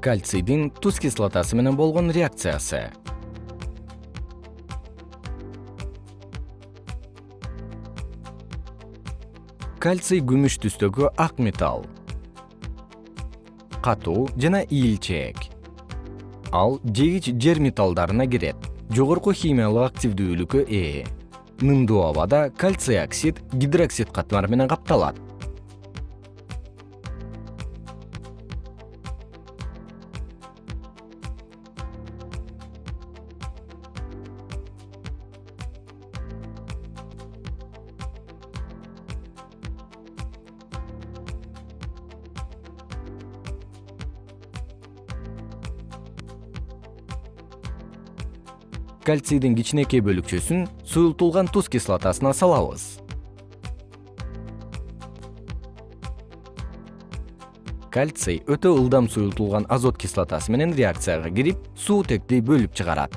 кальцийдин туз кислотасы менен болгон реакциясы. Кальций күмүш түстөгү ак металл. Катуу жана ийилчээк ал жегич жер металлдарына кирет. Жогорку химиялык активдүүлүккө ээ нымдуу абада кальций оксид гидроксид катмары менен капталат кальцийдин кичинекей бөлүкчөсүн суюлтулган туз кислотасына салабыз. Кальций өтө ылдам суюлтулган азот кислотасы менен реакцияга кирип суутекти бөлүп чыгарат